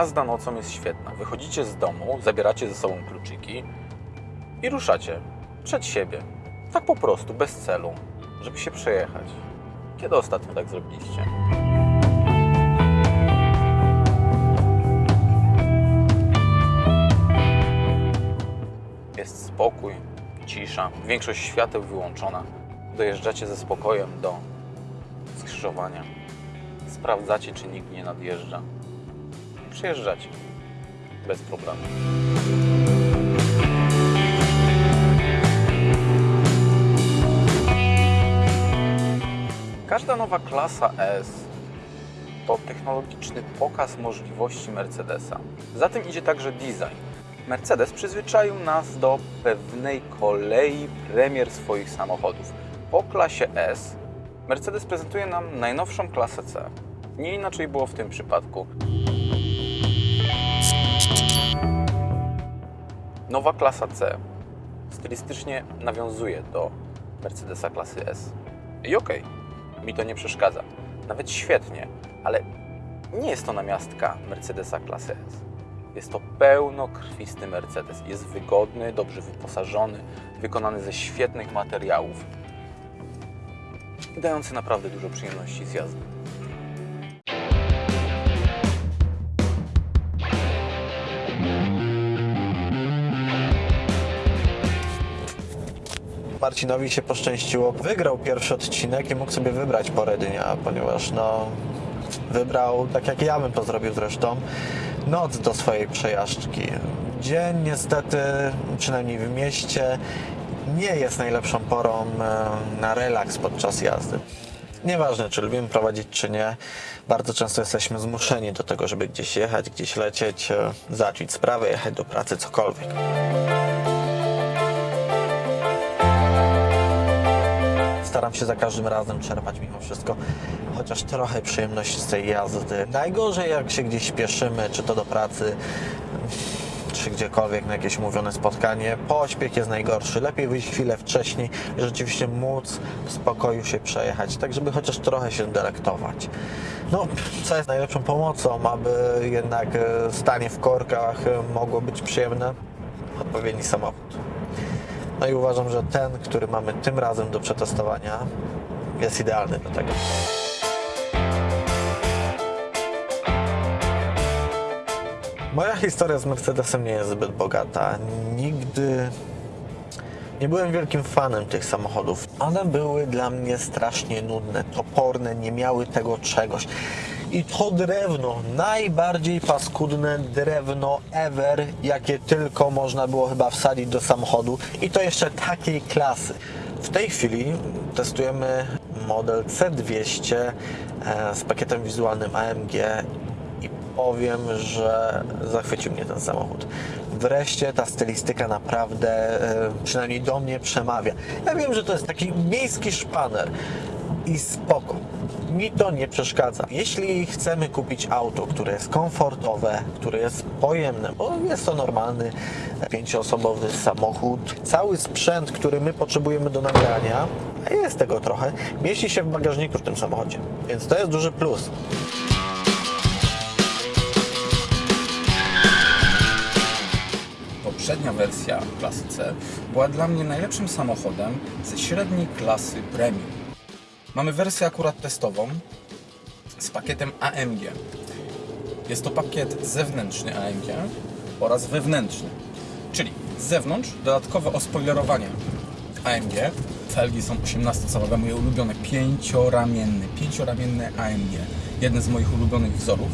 Jazda nocą jest świetna. Wychodzicie z domu, zabieracie ze sobą kluczyki i ruszacie przed siebie. Tak po prostu, bez celu, żeby się przejechać. Kiedy ostatnio tak zrobiliście? Jest spokój, cisza, większość świateł wyłączona. Dojeżdżacie ze spokojem do skrzyżowania. Sprawdzacie, czy nikt nie nadjeżdża. Przyjeżdżacie bez problemu. Każda nowa klasa S to technologiczny pokaz możliwości Mercedesa. Za tym idzie także design. Mercedes przyzwyczaił nas do pewnej kolei premier swoich samochodów. Po klasie S Mercedes prezentuje nam najnowszą klasę C. Nie inaczej było w tym przypadku. Nowa klasa C stylistycznie nawiązuje do Mercedesa klasy S. I okej, mi to nie przeszkadza. Nawet świetnie, ale nie jest to namiastka Mercedesa klasy S. Jest to pełnokrwisty Mercedes. Jest wygodny, dobrze wyposażony, wykonany ze świetnych materiałów, dający naprawdę dużo przyjemności z jazdy. Marcinowi się poszczęściło. Wygrał pierwszy odcinek i mógł sobie wybrać porę dnia, ponieważ no, wybrał, tak jak ja bym to zrobił zresztą, noc do swojej przejażdżki. Dzień niestety, przynajmniej w mieście, nie jest najlepszą porą na relaks podczas jazdy. Nieważne, czy lubimy prowadzić, czy nie, bardzo często jesteśmy zmuszeni do tego, żeby gdzieś jechać, gdzieś lecieć, e, załatwić sprawę, jechać do pracy, cokolwiek. Staram się za każdym razem czerpać mimo wszystko chociaż trochę przyjemności z tej jazdy. Najgorzej jak się gdzieś śpieszymy, czy to do pracy, czy gdziekolwiek na jakieś umówione spotkanie. Pośpiech jest najgorszy. Lepiej wyjść chwilę wcześniej rzeczywiście móc w spokoju się przejechać, tak żeby chociaż trochę się delektować. No, co jest najlepszą pomocą, aby jednak e, stanie w korkach e, mogło być przyjemne? Odpowiedni samochód. No i uważam, że ten, który mamy tym razem do przetestowania, jest idealny do tego. Moja historia z Mercedesem nie jest zbyt bogata. Nigdy nie byłem wielkim fanem tych samochodów. One były dla mnie strasznie nudne, toporne, nie miały tego czegoś. I to drewno, najbardziej paskudne drewno ever, jakie tylko można było chyba wsadzić do samochodu. I to jeszcze takiej klasy. W tej chwili testujemy model C200 e, z pakietem wizualnym AMG i powiem, że zachwycił mnie ten samochód. Wreszcie ta stylistyka naprawdę, e, przynajmniej do mnie, przemawia. Ja wiem, że to jest taki miejski szpaner i spoko. Mi to nie przeszkadza. Jeśli chcemy kupić auto, które jest komfortowe, które jest pojemne, bo jest to normalny pięcioosobowy samochód, cały sprzęt, który my potrzebujemy do nagrania, a jest tego trochę, mieści się w bagażniku w tym samochodzie. Więc to jest duży plus. Poprzednia wersja klasy C była dla mnie najlepszym samochodem ze średniej klasy premium. Mamy wersję akurat testową z pakietem AMG. Jest to pakiet zewnętrzny AMG oraz wewnętrzny. Czyli z zewnątrz dodatkowe ospoilerowanie AMG. Felgi są 18-calowe, moje ulubione, pięcioramienne, pięcioramienne AMG. Jeden z moich ulubionych wzorów.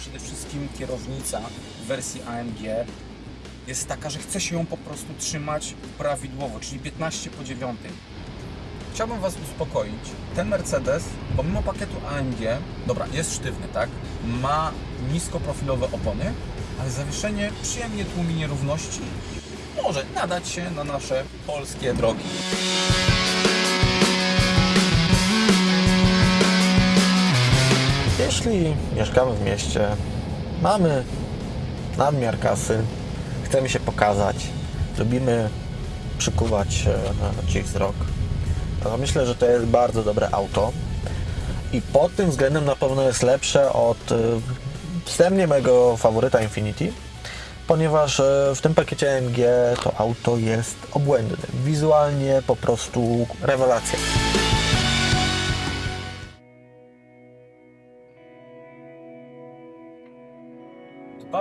Przede wszystkim kierownica w wersji AMG jest taka, że chce się ją po prostu trzymać prawidłowo, czyli 15 po 9. Chciałbym Was uspokoić. Ten Mercedes, pomimo pakietu AMG, dobra, jest sztywny, tak? Ma niskoprofilowe opony, ale zawieszenie przyjemnie tłumi nierówności i może nadać się na nasze polskie drogi. Jeśli mieszkamy w mieście, mamy nadmiar kasy, chcemy się pokazać, lubimy przykuwać e, czyjś wzrok, myślę, że to jest bardzo dobre auto. i pod tym względem na pewno jest lepsze od y, wstępnie mojego faworyta Infinity, ponieważ y, w tym pakiecie AMG to auto jest obłędne. Wizualnie po prostu rewelacja.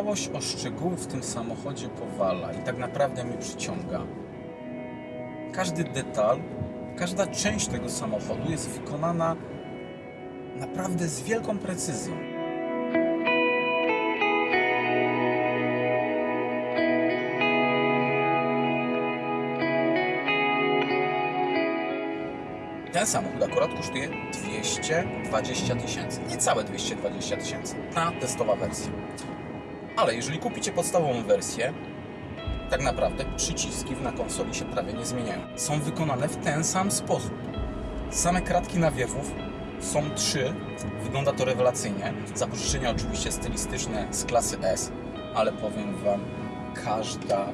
Dbałość o szczegóły w tym samochodzie powala i tak naprawdę mnie przyciąga. Każdy detal, każda część tego samochodu jest wykonana naprawdę z wielką precyzją. Ten samochód akurat kosztuje 220 tysięcy, niecałe 220 tysięcy, ta testowa wersja. Ale jeżeli kupicie podstawową wersję, tak naprawdę przyciski na konsoli się prawie nie zmieniają. Są wykonane w ten sam sposób. Same kratki nawiewów są trzy, wygląda to rewelacyjnie. Zapożyczenia oczywiście stylistyczne z klasy S, ale powiem Wam, każda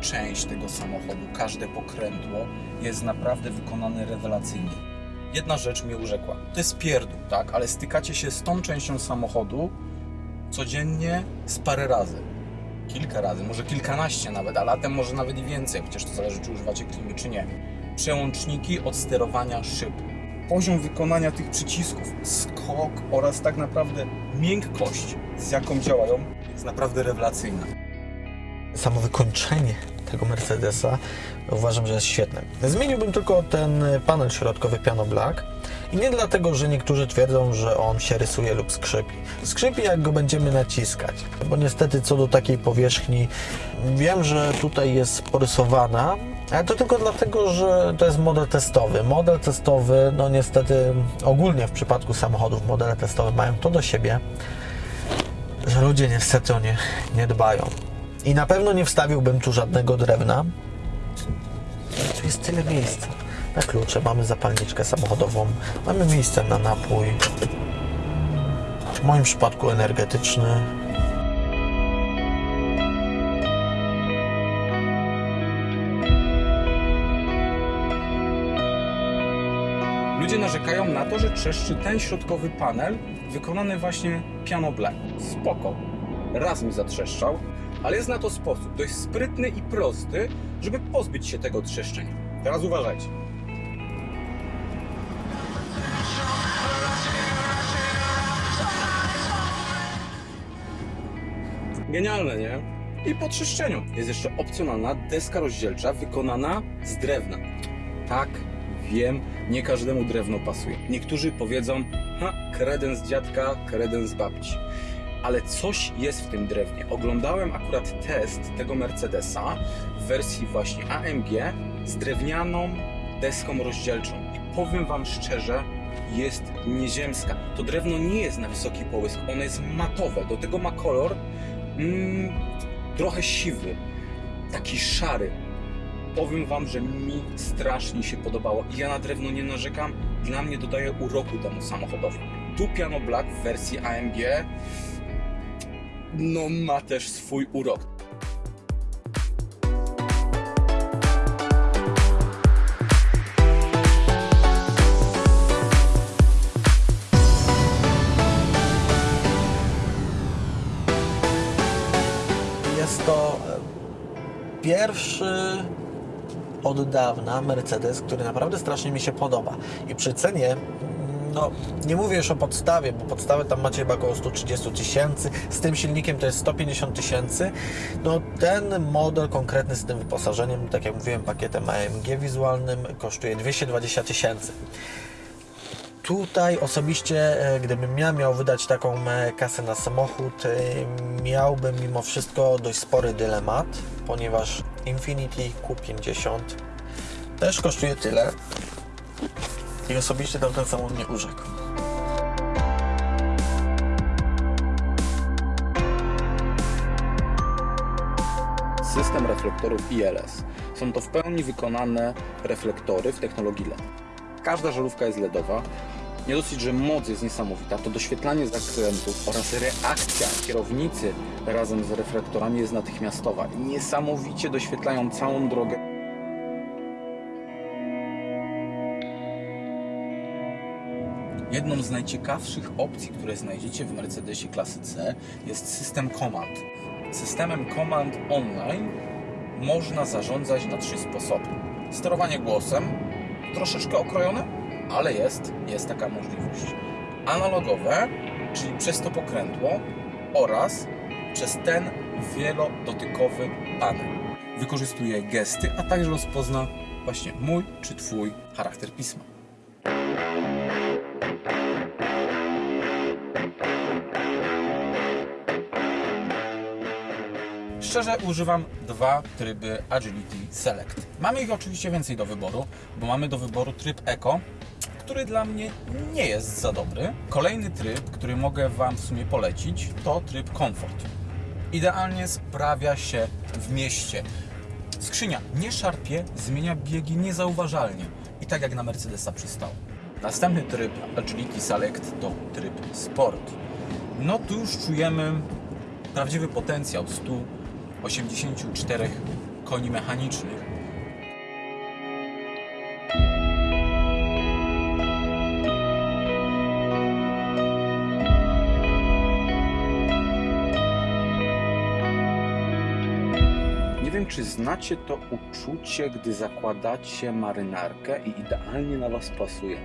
część tego samochodu, każde pokrętło jest naprawdę wykonane rewelacyjnie. Jedna rzecz mnie urzekła. To jest pierdół, tak? Ale stykacie się z tą częścią samochodu codziennie z parę razy. Kilka razy, może kilkanaście nawet, a latem może nawet i więcej, chociaż to zależy, czy używacie klimy, czy nie. Przełączniki od sterowania szyb. Poziom wykonania tych przycisków, skok oraz tak naprawdę miękkość, z jaką działają, jest naprawdę rewelacyjna. samo wykończenie tego Mercedesa uważam, że jest świetne. Zmieniłbym tylko ten panel środkowy Piano Black i nie dlatego, że niektórzy twierdzą, że on się rysuje lub skrzypi. Skrzypi jak go będziemy naciskać, bo niestety co do takiej powierzchni wiem, że tutaj jest porysowana, ale to tylko dlatego, że to jest model testowy. Model testowy, no niestety ogólnie w przypadku samochodów modele testowe mają to do siebie, że ludzie niestety o nie nie dbają. I na pewno nie wstawiłbym tu żadnego drewna. Tu jest tyle miejsca. Na klucze mamy zapalniczkę samochodową, mamy miejsce na napój. W moim przypadku energetyczny. Ludzie narzekają na to, że trzeszczy ten środkowy panel wykonany właśnie piano black. Spoko. Raz mi zatrzeszczał, ale jest na to sposób dość sprytny i prosty, żeby pozbyć się tego trzeszczenia. Teraz uważajcie. Genialne, nie? I po trzeszczeniu jest jeszcze opcjonalna deska rozdzielcza wykonana z drewna. Tak, wiem, nie każdemu drewno pasuje. Niektórzy powiedzą, ha, kredens dziadka, kredens babci. Ale coś jest w tym drewnie. Oglądałem akurat test tego Mercedesa w wersji właśnie AMG z drewnianą deską rozdzielczą. I powiem Wam szczerze, jest nieziemska. To drewno nie jest na wysoki połysk, ono jest matowe. Do tego ma kolor mm, trochę siwy, taki szary. Powiem Wam, że mi strasznie się podobało i ja na drewno nie narzekam. Dla mnie dodaje uroku temu samochodowi. Tu Piano Black w wersji AMG no ma też swój urok. Jest to e, pierwszy od dawna Mercedes, który naprawdę strasznie mi się podoba. I przy cenie, mm, no nie mówię już o podstawie, bo podstawę tam macie chyba około 130 tysięcy, z tym silnikiem to jest 150 tysięcy. No ten model konkretny z tym wyposażeniem, tak jak mówiłem, pakietem AMG wizualnym kosztuje 220 tysięcy. Tutaj osobiście, e, gdybym ja miał wydać taką e, kasę na samochód, e, miałbym mimo wszystko dość spory dylemat, ponieważ Infiniti Q50 też kosztuje tyle i osobiście tamten samochód nie urzekł. System reflektorów ILS. Są to w pełni wykonane reflektory w technologii LED. Każda żarówka jest LEDowa. Nie dosyć, że moc jest niesamowita, to doświetlanie zakrętów oraz reakcja kierownicy razem z reflektorami jest natychmiastowa. Niesamowicie doświetlają całą drogę. Jedną z najciekawszych opcji, które znajdziecie w Mercedesie klasy C jest system Command. Systemem Command Online można zarządzać na trzy sposoby. Sterowanie głosem, troszeczkę okrojone, ale jest, jest taka możliwość. Analogowe, czyli przez to pokrętło oraz przez ten wielodotykowy panel. Wykorzystuje gesty, a także rozpozna właśnie mój czy Twój charakter pisma. Szczerze używam dwa tryby Agility Select. Mamy ich oczywiście więcej do wyboru, bo mamy do wyboru tryb Eco, który dla mnie nie jest za dobry. Kolejny tryb, który mogę Wam w sumie polecić, to tryb Comfort. Idealnie sprawia się w mieście. Skrzynia nie szarpie, zmienia biegi niezauważalnie i tak jak na Mercedesa przystało. Następny tryb Agility Select to tryb Sport. No tu już czujemy prawdziwy potencjał 184 koni mechanicznych. Nie wiem, czy znacie to uczucie, gdy zakładacie marynarkę i idealnie na Was pasuje.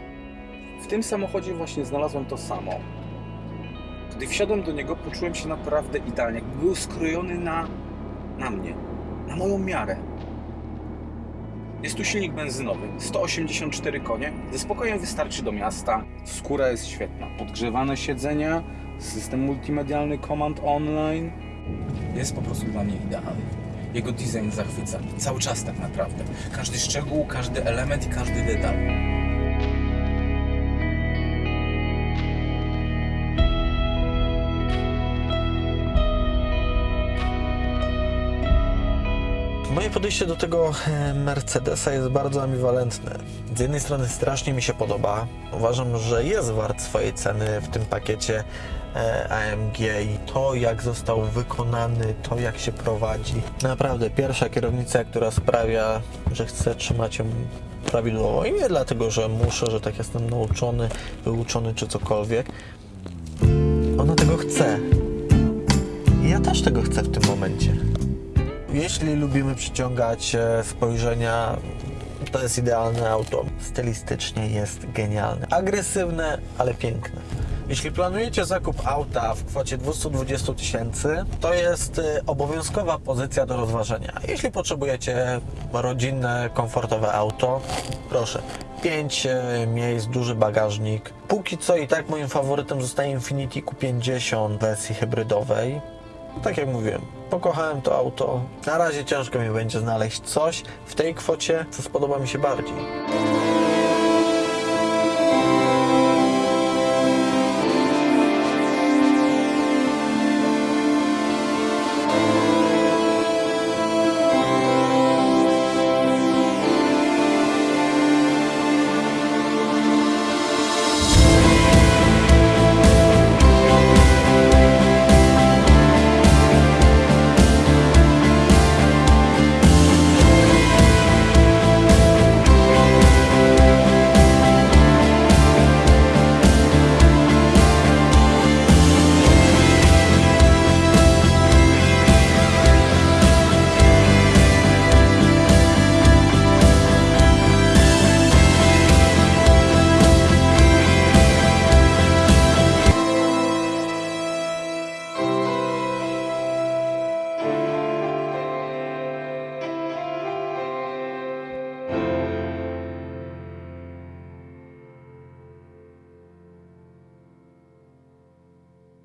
W tym samochodzie właśnie znalazłem to samo. Gdy wsiadłem do niego, poczułem się naprawdę idealnie. Był skrojony na, na mnie, na moją miarę. Jest tu silnik benzynowy, 184 konie, ze spokojem wystarczy do miasta. Skóra jest świetna, podgrzewane siedzenia, system multimedialny Command Online. Jest po prostu dla mnie idealny. Jego design zachwyca, cały czas tak naprawdę. Każdy szczegół, każdy element i każdy detal. Moje podejście do tego e, Mercedesa jest bardzo ambiwalentne. Z jednej strony strasznie mi się podoba. Uważam, że jest wart swojej ceny w tym pakiecie e, AMG i to, jak został wykonany, to, jak się prowadzi. Naprawdę, pierwsza kierownica, która sprawia, że chcę trzymać ją prawidłowo. I nie dlatego, że muszę, że tak jestem nauczony, wyuczony czy cokolwiek. Ona tego chce. I ja też tego chcę w tym momencie. Jeśli lubimy przyciągać e, spojrzenia, to jest idealne auto. Stylistycznie jest genialne. Agresywne, ale piękne. Jeśli planujecie zakup auta w kwocie 220 tysięcy, to jest e, obowiązkowa pozycja do rozważenia. Jeśli potrzebujecie rodzinne, komfortowe auto, proszę. 5 miejsc, duży bagażnik. Póki co i tak moim faworytem zostaje Infiniti Q50 w wersji hybrydowej. Tak jak mówiłem, pokochałem to auto. Na razie ciężko mi będzie znaleźć coś w tej kwocie, co spodoba mi się bardziej.